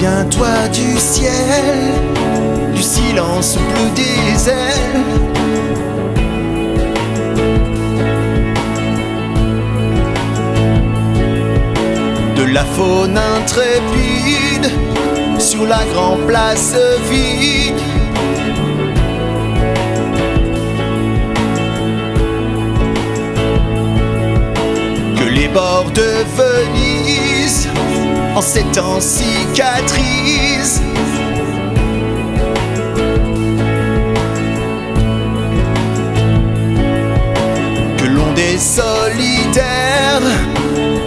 Souviens-toi du ciel, du silence bleu des ailes. De la faune intrépide sur la grande place vide. Que les bords de en ces. Que l'on des solidaires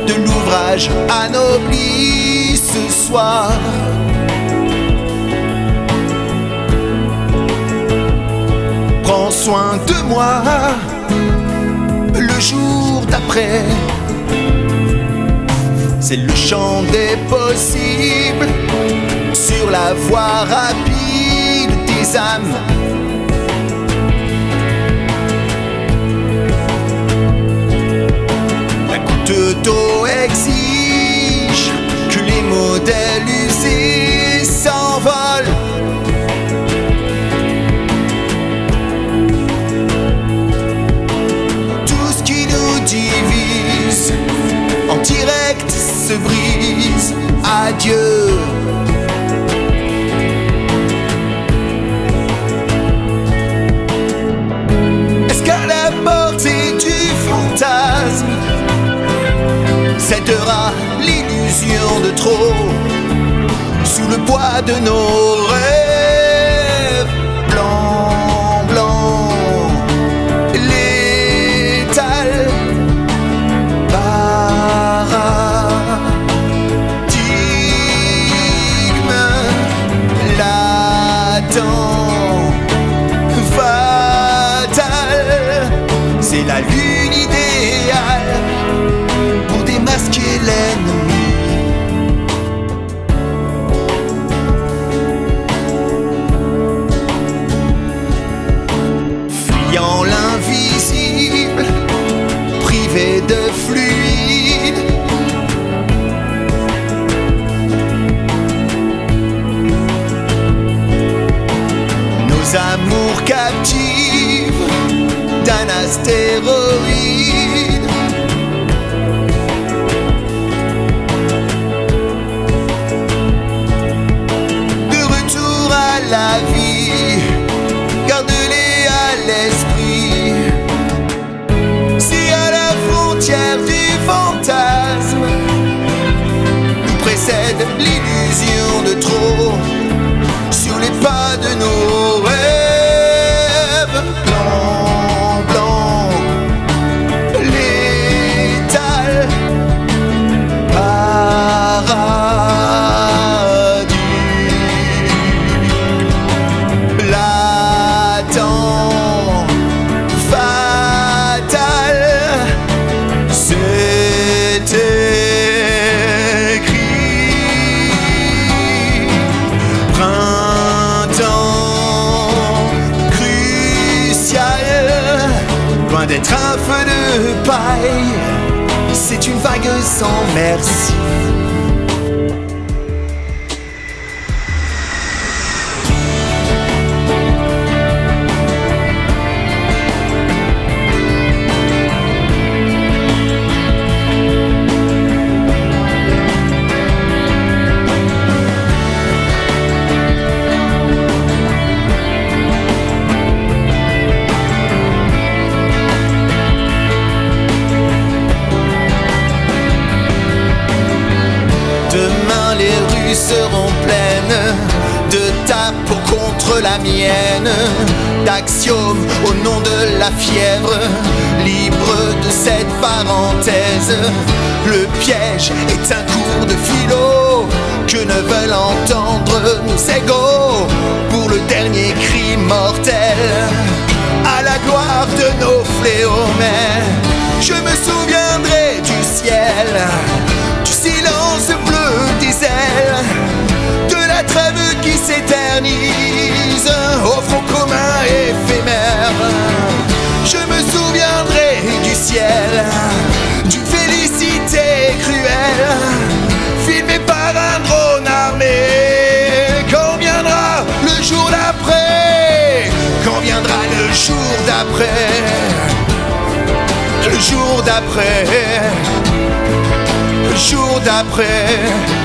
de l'ouvrage anobli ce soir. Prends soin de moi le jour d'après. C'est le chant des possibles sur la voie rapide des âmes. Se brise. Adieu. Est-ce qu'à la du fantasme? Cédera l'illusion de trop sous le poids de nos rêves Fuyant l'invisible, privé de fluide. Nos amours captives d'un astéroïde. C'est une vague sans merci. Rues seront pleines de ta peau contre la mienne, d'axiomes au nom de la fièvre, libre de cette parenthèse. Le piège est un cours de philo que ne veulent entendre nos égaux pour le dernier cri mortel à la gloire de nos fléaux. Mais je me souviendrai d'après, le jour d'après, le jour d'après.